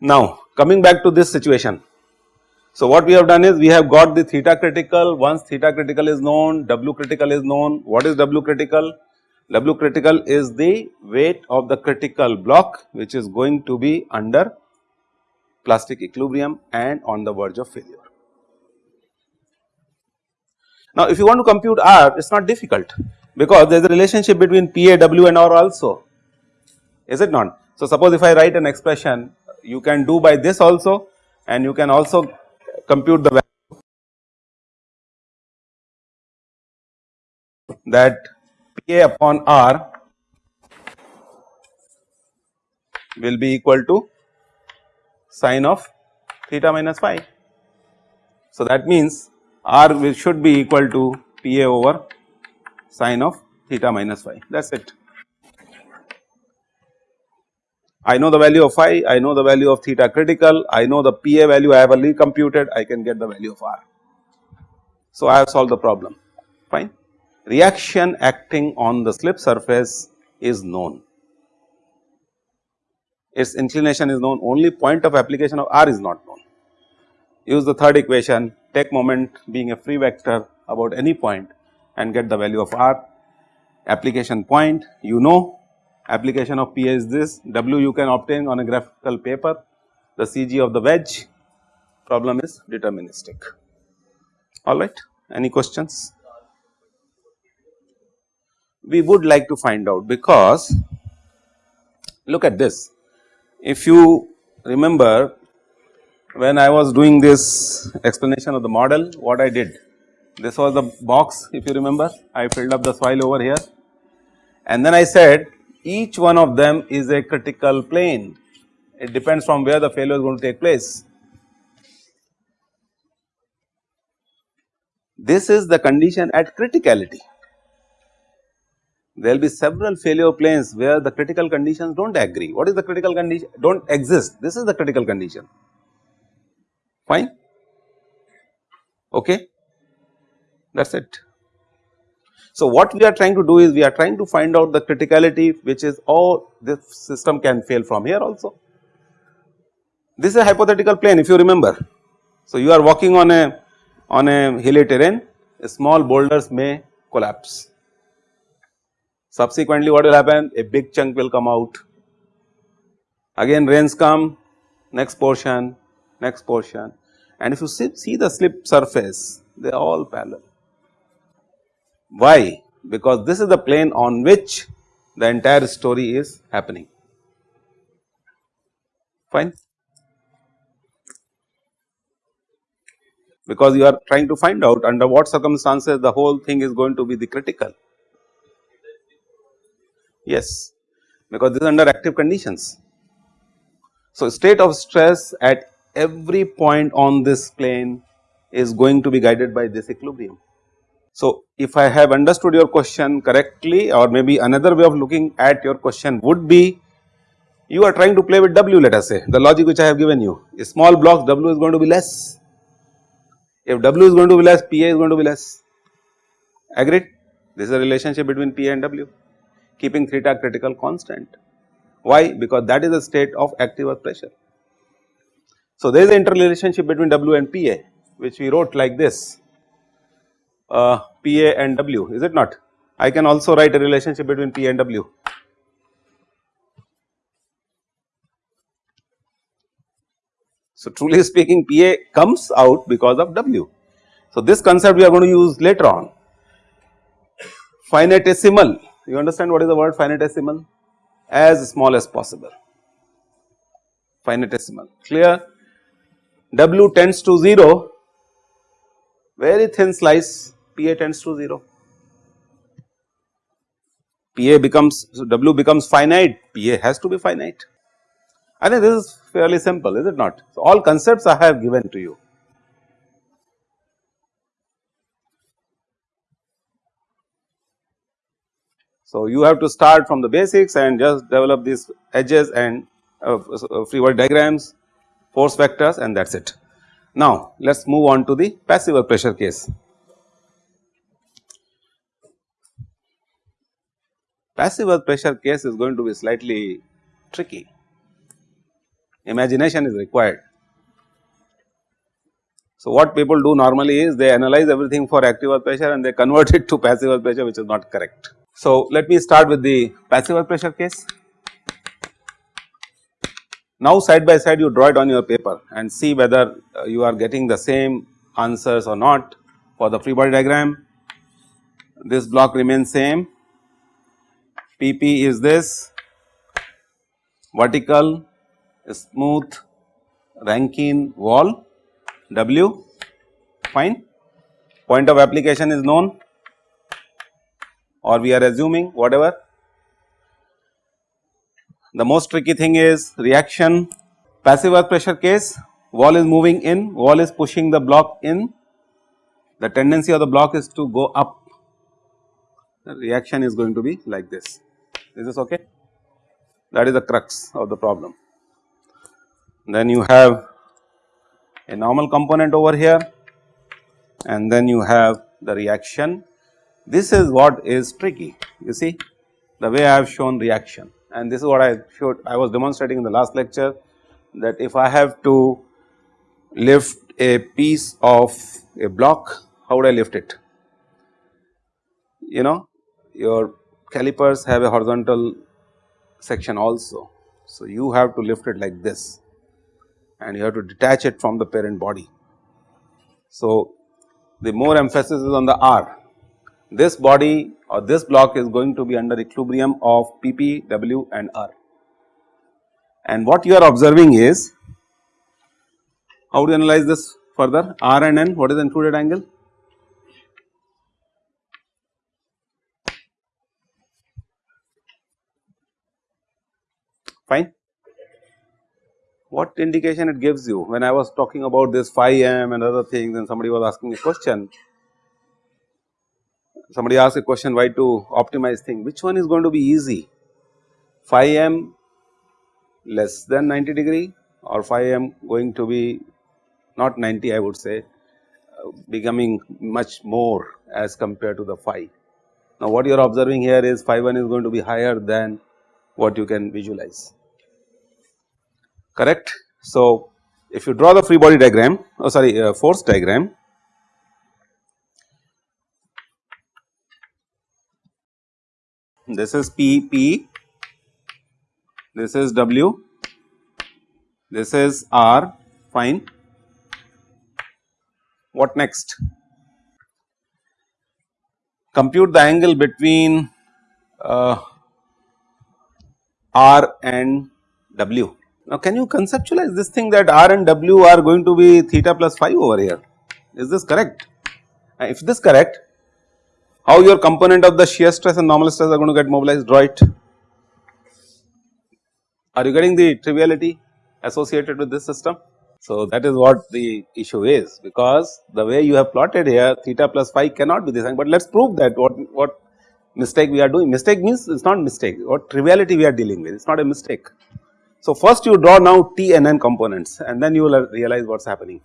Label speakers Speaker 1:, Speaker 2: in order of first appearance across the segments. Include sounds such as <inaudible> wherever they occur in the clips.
Speaker 1: Now coming back to this situation. So what we have done is we have got the theta critical once theta critical is known W critical is known what is W critical? W critical is the weight of the critical block which is going to be under plastic equilibrium and on the verge of failure. Now if you want to compute R it is not difficult because there is a relationship between PAW and R also is it not. So suppose if I write an expression you can do by this also and you can also compute the value that A upon R will be equal to sine of theta minus phi. So that means R will should be equal to P A over sine of theta minus phi that is it. I know the value of phi, I know the value of theta critical, I know the PA value I have already computed, I can get the value of R. So I have solved the problem fine. Reaction acting on the slip surface is known, its inclination is known only point of application of R is not known. Use the third equation take moment being a free vector about any point and get the value of R application point you know application of p is this, W you can obtain on a graphical paper, the CG of the wedge problem is deterministic. Alright, any questions? We would like to find out because look at this, if you remember when I was doing this explanation of the model what I did, this was the box if you remember I filled up the soil over here and then I said each one of them is a critical plane. It depends from where the failure is going to take place. This is the condition at criticality. There will be several failure planes where the critical conditions do not agree. What is the critical condition? Do not exist. This is the critical condition. Fine. Okay. That is it. So what we are trying to do is we are trying to find out the criticality which is oh this system can fail from here also. This is a hypothetical plane if you remember. So you are walking on a on a hilly terrain small boulders may collapse. Subsequently what will happen a big chunk will come out again rains come next portion next portion and if you see, the slip surface they are all parallel why? Because this is the plane on which the entire story is happening. Fine. Because you are trying to find out under what circumstances the whole thing is going to be the critical. Yes, because this is under active conditions. So, state of stress at every point on this plane is going to be guided by this equilibrium. So, if I have understood your question correctly or maybe another way of looking at your question would be you are trying to play with W let us say. The logic which I have given you. A small blocks W is going to be less. If W is going to be less PA is going to be less. Agreed? This is a relationship between PA and W keeping theta critical constant why because that is the state of active earth pressure. So, there is an interrelationship between W and PA which we wrote like this uh, PA and W is it not? I can also write a relationship between P and W. So, truly speaking PA comes out because of W. So, this concept we are going to use later on. Finitesimal, you understand what is the word finitesimal? As small as possible, finitesimal, clear? W tends to 0, very thin slice PA tends to 0. PA becomes so W becomes finite, PA has to be finite. I think this is fairly simple is it not. So, all concepts I have given to you. So, you have to start from the basics and just develop these edges and uh, free body diagrams, force vectors and that is it. Now, let us move on to the passive pressure case. Passive pressure case is going to be slightly tricky, imagination is required. So, what people do normally is they analyze everything for active pressure and they convert <laughs> it to passive pressure which is not correct. So, let me start with the passive earth pressure case. Now, side by side you draw it on your paper and see whether uh, you are getting the same answers or not for the free body diagram. This block remains same, PP is this. Vertical smooth Rankine wall W. Fine. Point of application is known or we are assuming whatever the most tricky thing is reaction passive earth pressure case wall is moving in, wall is pushing the block in, the tendency of the block is to go up, the reaction is going to be like this. Is this okay? That is the crux of the problem. Then you have a normal component over here and then you have the reaction. This is what is tricky, you see the way I have shown reaction and this is what I showed I was demonstrating in the last lecture that if I have to lift a piece of a block how would I lift it? You know your calipers have a horizontal section also. So, you have to lift it like this and you have to detach it from the parent body. So, the more emphasis is on the R this body or this block is going to be under equilibrium of PP, W and R. And what you are observing is, how you analyze this further? R and N, what is the included angle? Fine. What indication it gives you? When I was talking about this phi m and other things and somebody was asking a question, somebody asked a question why to optimize thing which one is going to be easy phi m less than 90 degree or phi m going to be not 90 I would say uh, becoming much more as compared to the phi. Now what you are observing here is phi 1 is going to be higher than what you can visualize correct. So if you draw the free body diagram oh sorry uh, force diagram this is P P, this is W, this is R fine. What next? Compute the angle between uh, R and W. Now can you conceptualize this thing that R and W are going to be theta plus phi over here? Is this correct? If this correct, how your component of the shear stress and normal stress are going to get mobilized it. Are you getting the triviality associated with this system? So that is what the issue is because the way you have plotted here theta plus phi cannot be this thing, but let us prove that what, what mistake we are doing. Mistake means it is not mistake what triviality we are dealing with it is not a mistake. So first you draw now T and N components and then you will realize what is happening.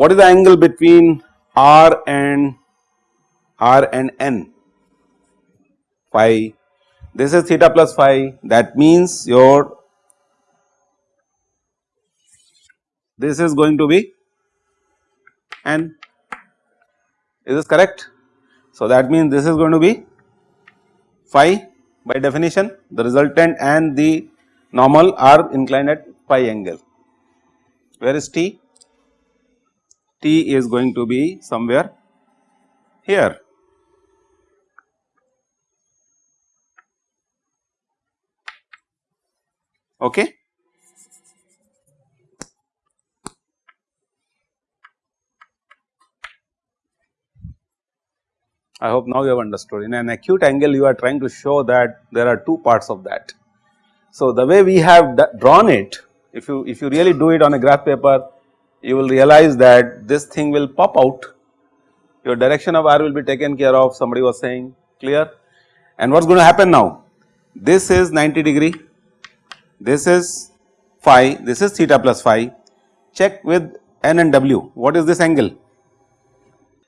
Speaker 1: What is the angle between R and R and N phi this is theta plus phi that means your this is going to be N is this correct. So that means this is going to be phi by definition the resultant and the normal are inclined at phi angle. Where is T? T is going to be somewhere here. Okay. I hope now you have understood. In an acute angle, you are trying to show that there are two parts of that. So, the way we have drawn it, if you if you really do it on a graph paper, you will realize that this thing will pop out, your direction of R will be taken care of somebody was saying clear and what is going to happen now? This is 90 degree, this is phi, this is theta plus phi, check with n and w, what is this angle?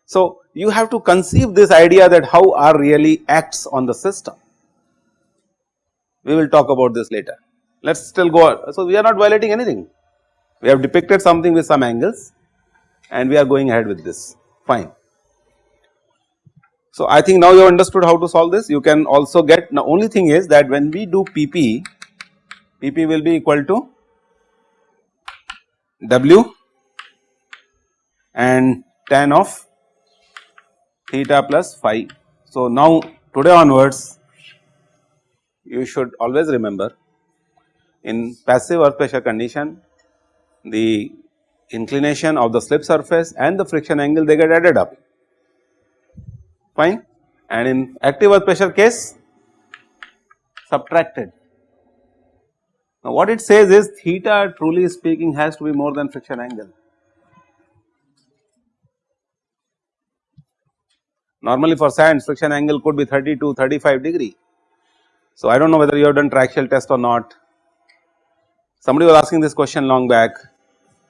Speaker 1: So, you have to conceive this idea that how R really acts on the system. We will talk about this later. Let us still go on. So, we are not violating anything. We have depicted something with some angles and we are going ahead with this fine. So, I think now you have understood how to solve this you can also get the only thing is that when we do PP, PP will be equal to W and tan of theta plus phi. So, now today onwards you should always remember in passive earth pressure condition the inclination of the slip surface and the friction angle they get added up fine and in active earth pressure case subtracted. Now what it says is theta truly speaking has to be more than friction angle. Normally for sands friction angle could be 30 to 35 degree. So I do not know whether you have done triaxial test or not. Somebody was asking this question long back.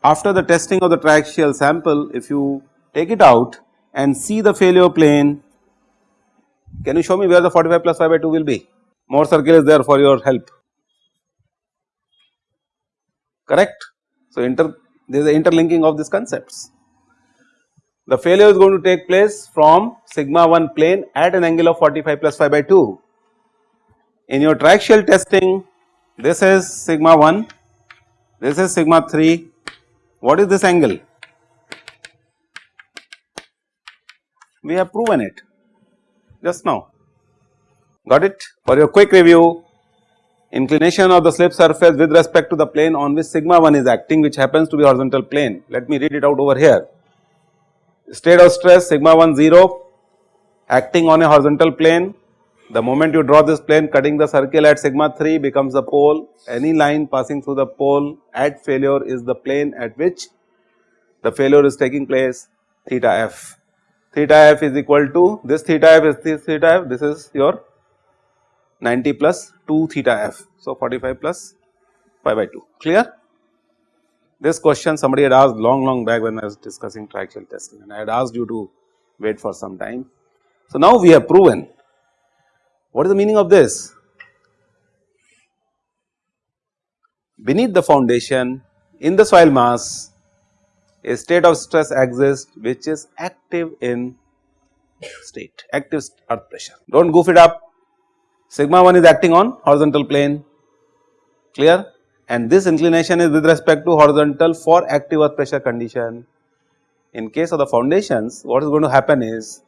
Speaker 1: After the testing of the triaxial sample if you take it out and see the failure plane, can you show me where the 45 plus phi by 2 will be? Mohr circle is there for your help, correct. So inter there is a interlinking of these concepts. The failure is going to take place from sigma 1 plane at an angle of 45 plus phi by 2. In your triaxial testing this is sigma 1, this is sigma 3, what is this angle? We have proven it just now, got it. For your quick review, inclination of the slip surface with respect to the plane on which sigma 1 is acting which happens to be horizontal plane. Let me read it out over here state of stress sigma 1 0 acting on a horizontal plane. The moment you draw this plane cutting the circle at sigma 3 becomes the pole, any line passing through the pole at failure is the plane at which the failure is taking place theta f. Theta f is equal to this theta f is this theta f, this is your 90 plus 2 theta f. So, 45 plus phi by 2 clear. This question somebody had asked long long back when I was discussing triaxial testing and I had asked you to wait for some time. So, now we have proven what is the meaning of this? Beneath the foundation in the soil mass a state of stress exists which is active in state active earth pressure. Do not goof it up sigma 1 is acting on horizontal plane clear and this inclination is with respect to horizontal for active earth pressure condition. In case of the foundations what is going to happen is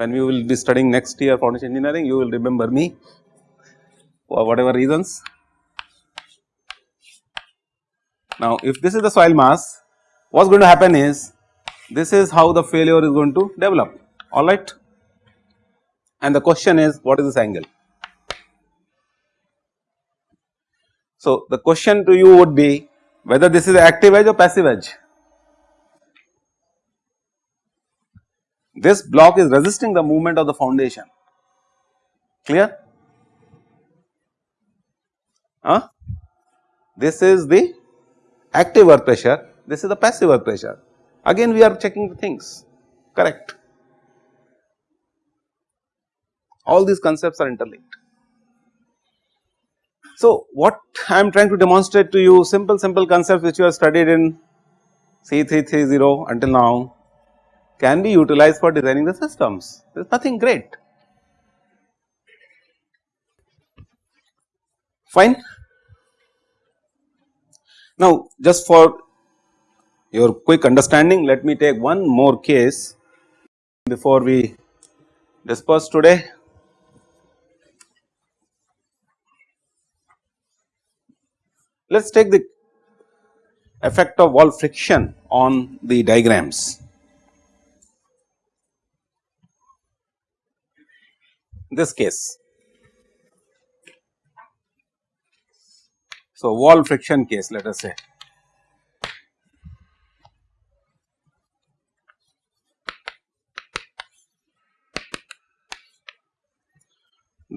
Speaker 1: when we will be studying next year foundation engineering you will remember me for whatever reasons. Now if this is the soil mass what is going to happen is this is how the failure is going to develop alright and the question is what is this angle So, the question to you would be whether this is active edge or passive edge. This block is resisting the movement of the foundation, clear? Huh? This is the active earth pressure, this is the passive earth pressure. Again we are checking the things, correct. All these concepts are interlinked. So, what I am trying to demonstrate to you simple simple concepts which you have studied in C330 until now can be utilized for designing the systems there is nothing great fine. Now just for your quick understanding let me take one more case before we disperse today Let us take the effect of wall friction on the diagrams. This case. So, wall friction case let us say.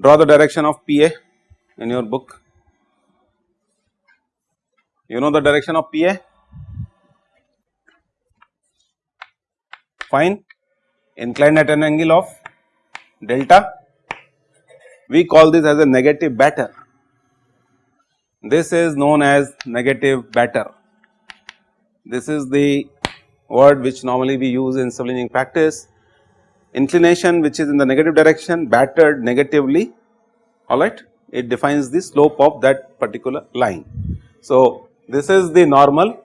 Speaker 1: draw the direction of PA in your book. You know the direction of PA? Fine, inclined at an angle of delta. We call this as a negative batter. This is known as negative batter. This is the word which normally we use in civil engineering practice. Inclination which is in the negative direction battered negatively alright it defines the slope of that particular line. So, this is the normal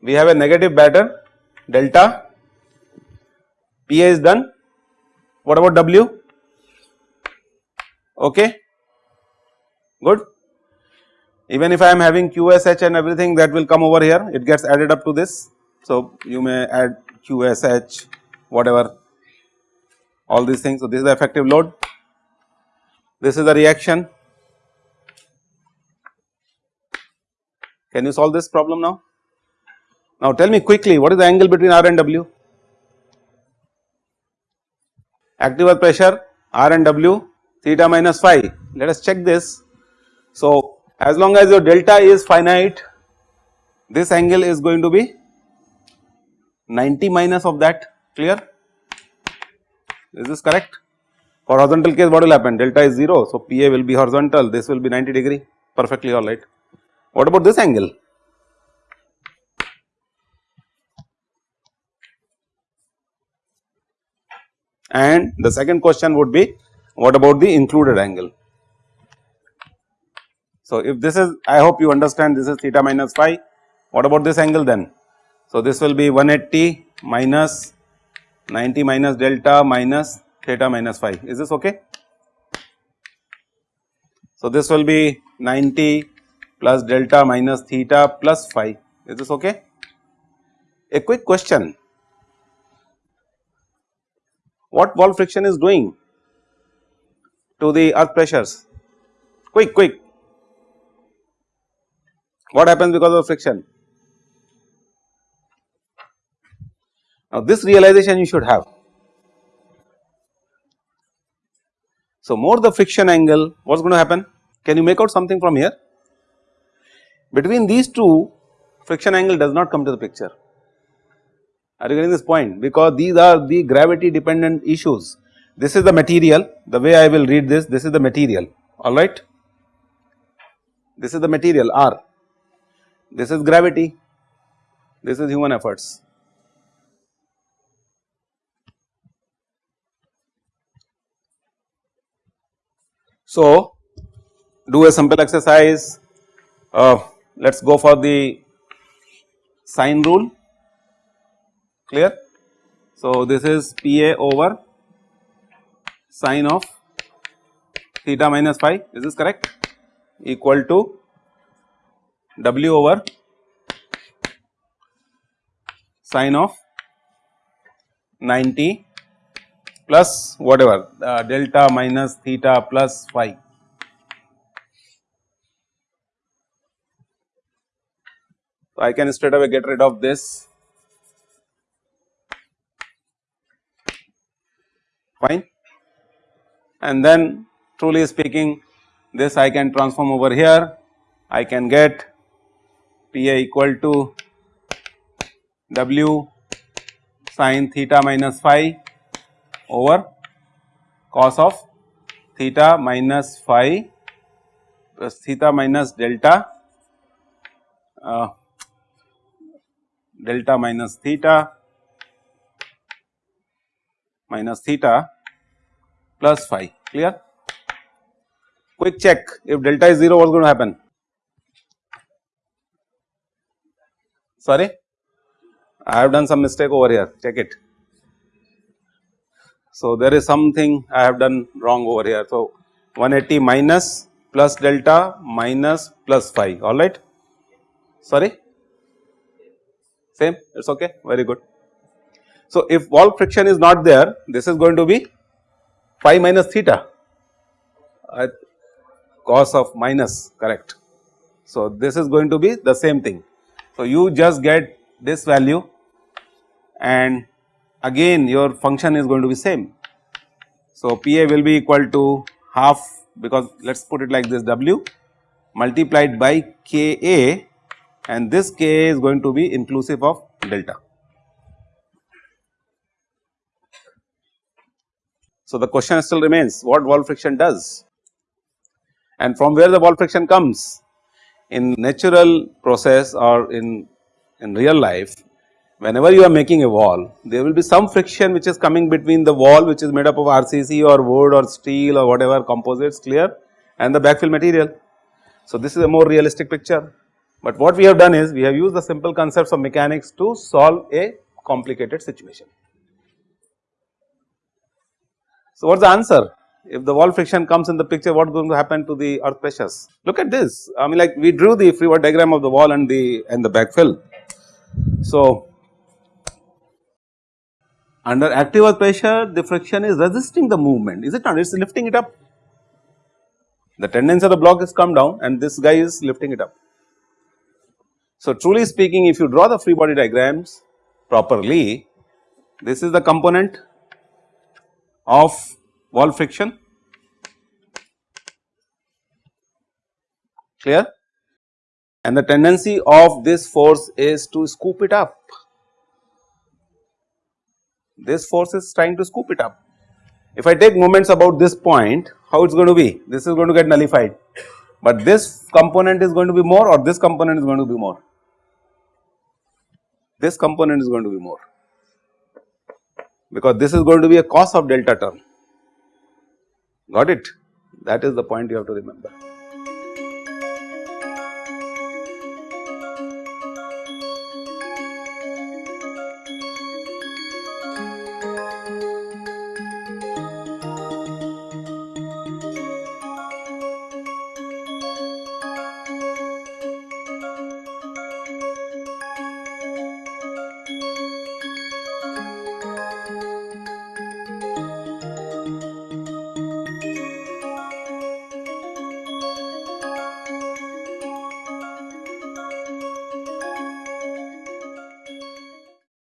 Speaker 1: we have a negative batter delta PA is done what about W okay good even if I am having QSH and everything that will come over here it gets added up to this. So, you may add QSH whatever all these things. So, this is the effective load this is the reaction. Can you solve this problem now? Now tell me quickly what is the angle between R and W? Active earth pressure R and W theta minus phi. Let us check this. So as long as your delta is finite this angle is going to be 90 minus of that clear is this correct for horizontal case what will happen delta is 0 so PA will be horizontal this will be 90 degree perfectly alright. What about this angle? And the second question would be what about the included angle? So, if this is I hope you understand this is theta minus phi what about this angle then? So, this will be 180 minus 90 minus delta minus theta minus phi is this okay. So, this will be 90 plus delta minus theta plus phi is this okay. A quick question what wall friction is doing to the earth pressures. Quick quick. What happens because of friction. Now this realization you should have. So more the friction angle what is going to happen? Can you make out something from here? Between these two friction angle does not come to the picture. Are you getting this point? Because these are the gravity dependent issues this is the material. The way I will read this this is the material. Alright this is the material R. This is gravity, this is human efforts. So, do a simple exercise, uh, let us go for the sine rule. Clear. So, this is PA over sine of theta minus phi is this correct? Equal to W over sine of 90 plus whatever uh, delta minus theta plus phi. So, I can straight away get rid of this. Fine and then truly speaking this I can transform over here. I can get PA equal to W sine theta minus phi over cos of theta minus phi plus theta minus delta uh, delta minus theta minus theta plus phi clear. Quick check. If delta is 0 what is going to happen? Sorry? I have done some mistake over here. Check it. So there is something I have done wrong over here. So 180 minus plus delta minus plus phi alright sorry? Same? It is okay? Very good. So if wall friction is not there this is going to be phi minus theta uh, cos of minus correct. So this is going to be the same thing so, you just get this value and again your function is going to be same. So, PA will be equal to half because let us put it like this W multiplied by K A and this K is going to be inclusive of delta. So, the question still remains what wall friction does and from where the wall friction comes in natural process or in, in real life whenever you are making a wall there will be some friction which is coming between the wall which is made up of RCC or wood or steel or whatever composites clear and the backfill material. So, this is a more realistic picture, but what we have done is we have used the simple concepts of mechanics to solve a complicated situation. So, what is the answer? If the wall friction comes in the picture, what is going to happen to the earth pressures? Look at this, I mean like we drew the free body diagram of the wall and the and the backfill. So, under active earth pressure the friction is resisting the movement, is it not? It is lifting it up. The tendency of the block is come down and this guy is lifting it up. So, truly speaking if you draw the free body diagrams properly, this is the component of wall friction. Clear? And the tendency of this force is to scoop it up. This force is trying to scoop it up. If I take moments about this point how it is going to be? This is going to get nullified, but this component is going to be more or this component is going to be more? This component is going to be more because this is going to be a cos of delta term got it that is the point you have to remember.